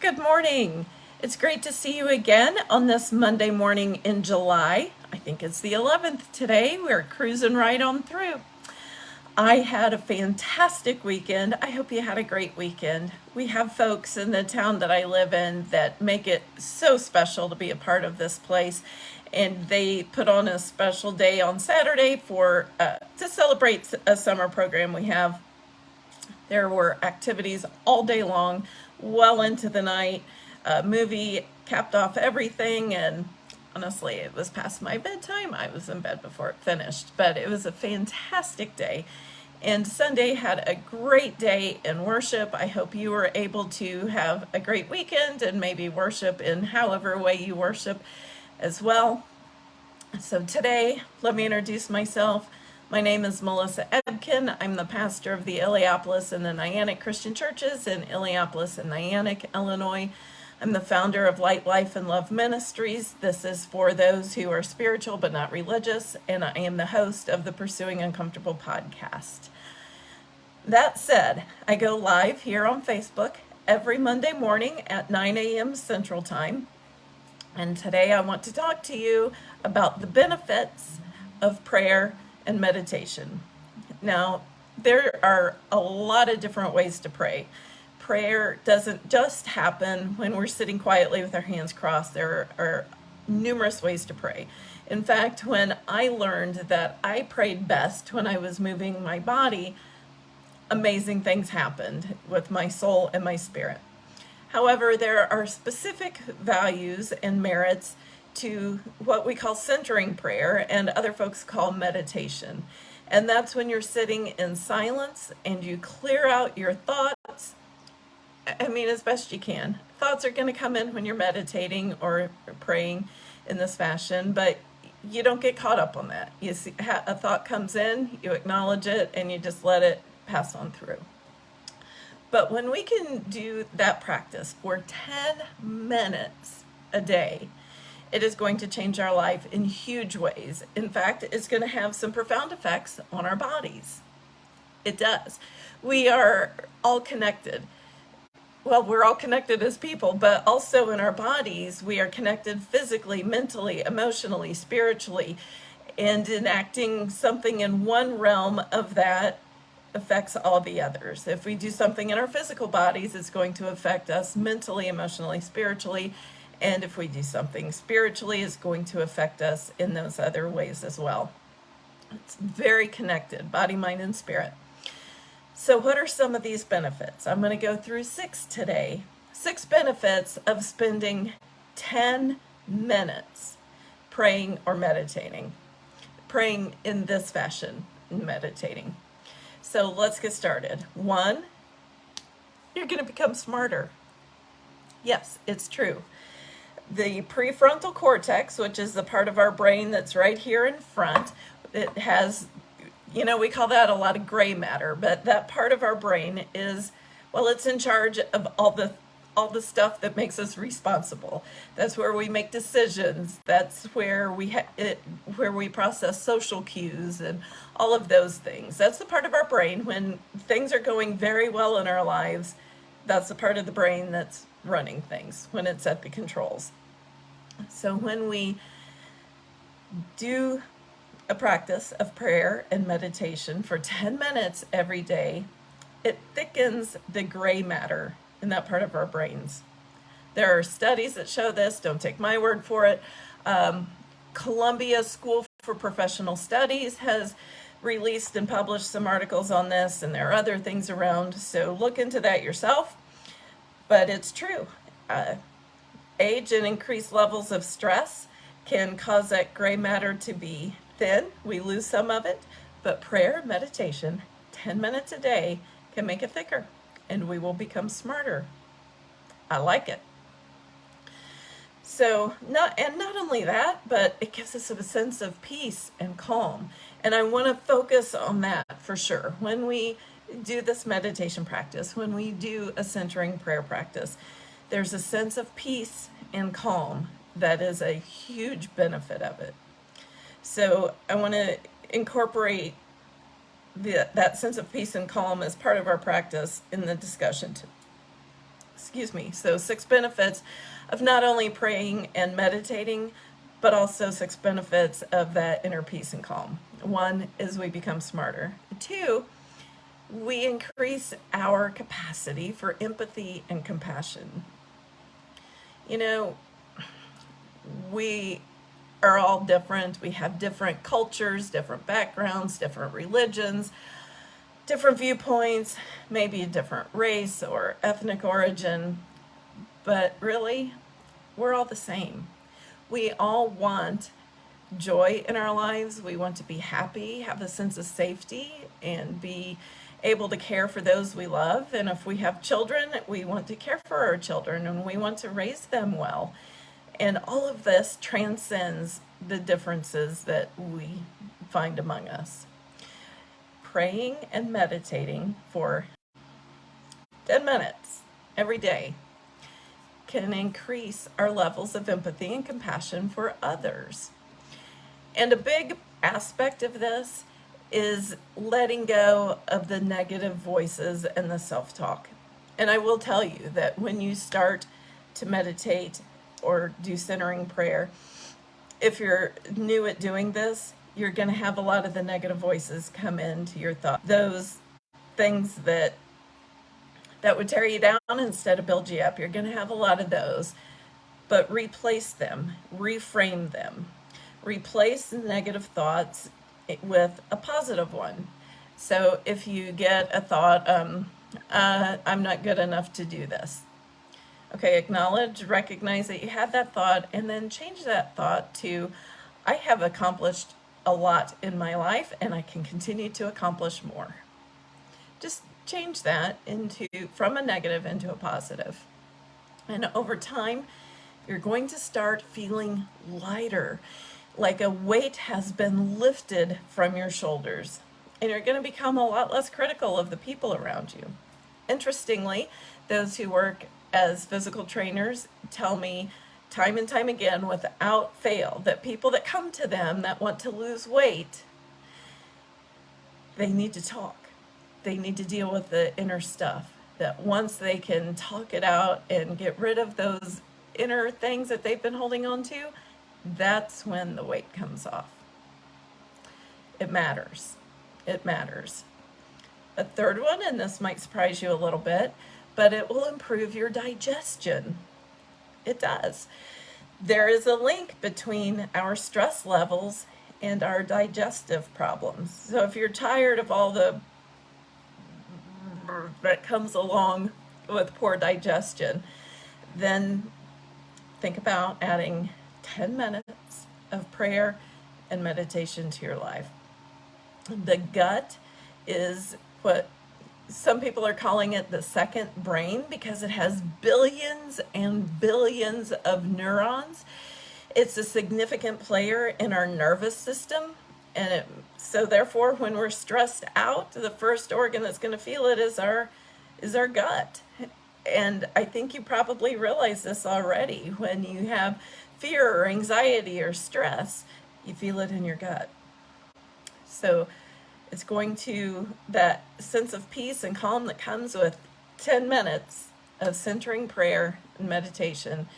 Good morning. It's great to see you again on this Monday morning in July. I think it's the 11th today. We're cruising right on through. I had a fantastic weekend. I hope you had a great weekend. We have folks in the town that I live in that make it so special to be a part of this place. And they put on a special day on Saturday for uh, to celebrate a summer program we have. There were activities all day long, well into the night. A movie capped off everything and honestly, it was past my bedtime. I was in bed before it finished, but it was a fantastic day. And Sunday had a great day in worship. I hope you were able to have a great weekend and maybe worship in however way you worship as well. So today, let me introduce myself. My name is Melissa Ebken. I'm the pastor of the Illiopolis and the Niantic Christian Churches in Illiopolis and Niantic, Illinois. I'm the founder of Light Life and Love Ministries. This is for those who are spiritual but not religious, and I am the host of the Pursuing Uncomfortable podcast. That said, I go live here on Facebook every Monday morning at 9 a.m. Central Time. And today I want to talk to you about the benefits of prayer and meditation. Now, there are a lot of different ways to pray prayer doesn't just happen when we're sitting quietly with our hands crossed. There are numerous ways to pray. In fact, when I learned that I prayed best when I was moving my body, amazing things happened with my soul and my spirit. However, there are specific values and merits to what we call centering prayer and other folks call meditation. And that's when you're sitting in silence and you clear out your thoughts I mean, as best you can. Thoughts are going to come in when you're meditating or praying in this fashion, but you don't get caught up on that. You see, a thought comes in, you acknowledge it, and you just let it pass on through. But when we can do that practice for 10 minutes a day, it is going to change our life in huge ways. In fact, it's going to have some profound effects on our bodies. It does. We are all connected well, we're all connected as people, but also in our bodies, we are connected physically, mentally, emotionally, spiritually, and enacting something in one realm of that affects all the others. If we do something in our physical bodies, it's going to affect us mentally, emotionally, spiritually, and if we do something spiritually, it's going to affect us in those other ways as well. It's very connected, body, mind, and spirit. So what are some of these benefits? I'm going to go through six today. Six benefits of spending 10 minutes praying or meditating. Praying in this fashion, meditating. So let's get started. One, you're going to become smarter. Yes, it's true. The prefrontal cortex, which is the part of our brain that's right here in front, it has you know, we call that a lot of gray matter, but that part of our brain is, well, it's in charge of all the all the stuff that makes us responsible. That's where we make decisions. That's where we it, where we process social cues and all of those things. That's the part of our brain when things are going very well in our lives. That's the part of the brain that's running things when it's at the controls. So when we do a practice of prayer and meditation for 10 minutes every day, it thickens the gray matter in that part of our brains. There are studies that show this, don't take my word for it. Um, Columbia School for Professional Studies has released and published some articles on this, and there are other things around, so look into that yourself. But it's true. Uh, age and increased levels of stress can cause that gray matter to be thin. we lose some of it, but prayer, meditation, 10 minutes a day can make it thicker and we will become smarter. I like it. So not and not only that, but it gives us a sense of peace and calm. And I want to focus on that for sure. When we do this meditation practice, when we do a centering prayer practice, there's a sense of peace and calm that is a huge benefit of it. So I want to incorporate the, that sense of peace and calm as part of our practice in the discussion. excuse me. So six benefits of not only praying and meditating, but also six benefits of that inner peace and calm. One is we become smarter. Two, we increase our capacity for empathy and compassion. You know, we are all different. We have different cultures, different backgrounds, different religions, different viewpoints, maybe a different race or ethnic origin, but really, we're all the same. We all want joy in our lives. We want to be happy, have a sense of safety, and be able to care for those we love. And if we have children, we want to care for our children and we want to raise them well. And all of this transcends the differences that we find among us. Praying and meditating for 10 minutes every day can increase our levels of empathy and compassion for others. And a big aspect of this is letting go of the negative voices and the self-talk. And I will tell you that when you start to meditate or do centering prayer, if you're new at doing this, you're going to have a lot of the negative voices come into your thought. Those things that that would tear you down instead of build you up. You're going to have a lot of those, but replace them, reframe them. Replace negative thoughts with a positive one. So if you get a thought, um, uh, I'm not good enough to do this. Okay, acknowledge, recognize that you had that thought, and then change that thought to, I have accomplished a lot in my life and I can continue to accomplish more. Just change that into from a negative into a positive. And over time, you're going to start feeling lighter like a weight has been lifted from your shoulders and you're going to become a lot less critical of the people around you. Interestingly, those who work as physical trainers tell me time and time again without fail that people that come to them that want to lose weight, they need to talk. They need to deal with the inner stuff. That once they can talk it out and get rid of those inner things that they've been holding on to, that's when the weight comes off. It matters. It matters. A third one, and this might surprise you a little bit, but it will improve your digestion. It does. There is a link between our stress levels and our digestive problems. So if you're tired of all the that comes along with poor digestion, then think about adding 10 minutes of prayer and meditation to your life. The gut is what some people are calling it the second brain because it has billions and billions of neurons. It's a significant player in our nervous system. And it, so therefore, when we're stressed out, the first organ that's going to feel it is our, is our gut. And I think you probably realize this already when you have fear or anxiety or stress, you feel it in your gut. So it's going to, that sense of peace and calm that comes with 10 minutes of centering prayer and meditation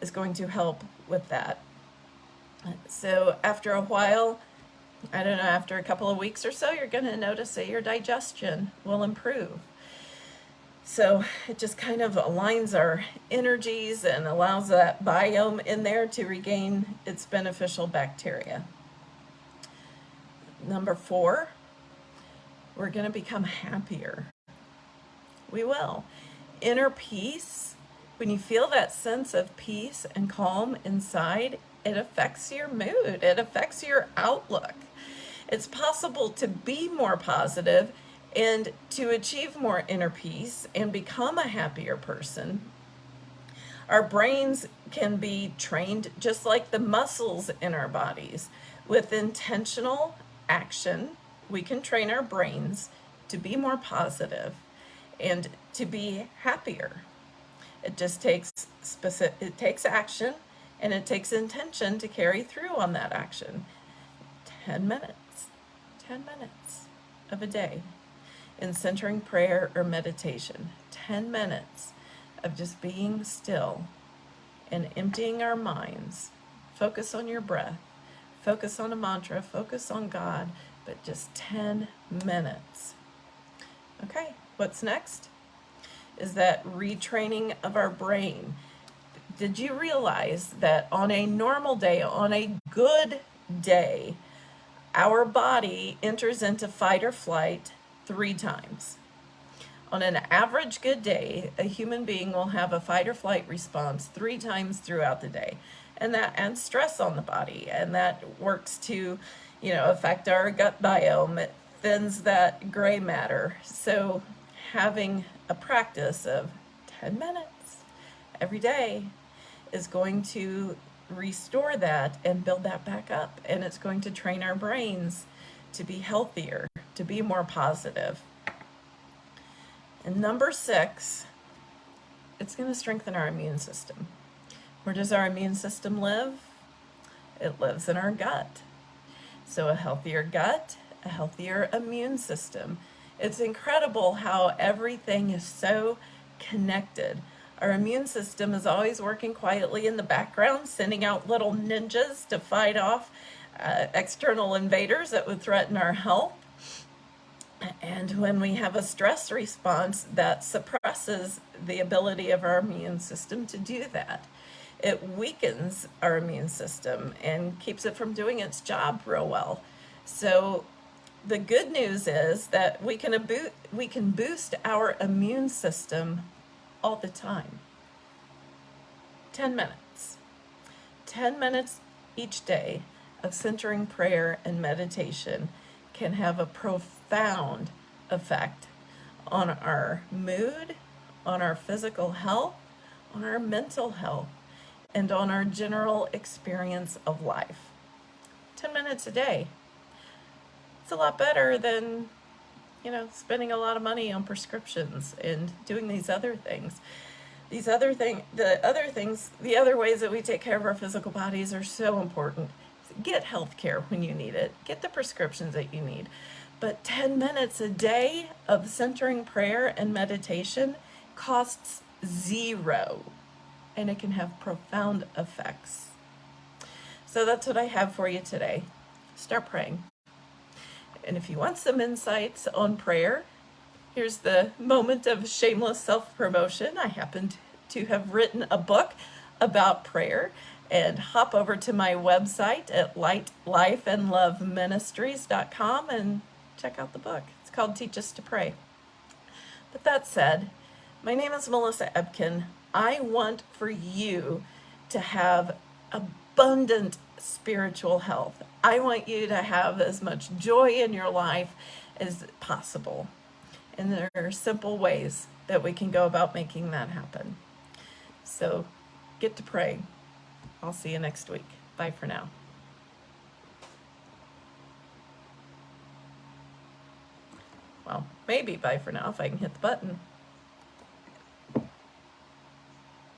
is going to help with that. So after a while, I don't know, after a couple of weeks or so, you're going to notice that your digestion will improve. So it just kind of aligns our energies and allows that biome in there to regain its beneficial bacteria. Number four, we're going to become happier. We will. Inner peace, when you feel that sense of peace and calm inside, it affects your mood. It affects your outlook. It's possible to be more positive and to achieve more inner peace and become a happier person, our brains can be trained just like the muscles in our bodies. With intentional action, we can train our brains to be more positive and to be happier. It just takes specific, it takes action and it takes intention to carry through on that action. 10 minutes, 10 minutes of a day in centering prayer or meditation. 10 minutes of just being still and emptying our minds. Focus on your breath, focus on a mantra, focus on God, but just 10 minutes. Okay, what's next? Is that retraining of our brain. Did you realize that on a normal day, on a good day, our body enters into fight or flight three times? On an average good day, a human being will have a fight or flight response three times throughout the day. And that adds stress on the body, and that works to, you know, affect our gut biome. It thins that gray matter. So having a practice of 10 minutes every day is going to restore that and build that back up. And it's going to train our brains to be healthier, to be more positive. And number six, it's going to strengthen our immune system. Where does our immune system live? It lives in our gut. So a healthier gut, a healthier immune system. It's incredible how everything is so connected. Our immune system is always working quietly in the background, sending out little ninjas to fight off uh, external invaders that would threaten our health. And when we have a stress response, that suppresses the ability of our immune system to do that. It weakens our immune system and keeps it from doing its job real well. So the good news is that we can, we can boost our immune system all the time. 10 minutes. 10 minutes each day of centering prayer and meditation can have a profound effect on our mood, on our physical health, on our mental health, and on our general experience of life. 10 minutes a day. It's a lot better than, you know, spending a lot of money on prescriptions and doing these other things. These other thing, the other things, the other ways that we take care of our physical bodies are so important get health care when you need it. Get the prescriptions that you need. But 10 minutes a day of centering prayer and meditation costs zero. And it can have profound effects. So that's what I have for you today. Start praying. And if you want some insights on prayer, here's the moment of shameless self-promotion. I happen to have written a book about prayer and hop over to my website at lightlifeandloveministries.com and check out the book. It's called Teach Us to Pray. But that said, my name is Melissa Ebken. I want for you to have abundant spiritual health. I want you to have as much joy in your life as possible. And there are simple ways that we can go about making that happen. So get to pray. I'll see you next week. Bye for now. Well, maybe bye for now if I can hit the button.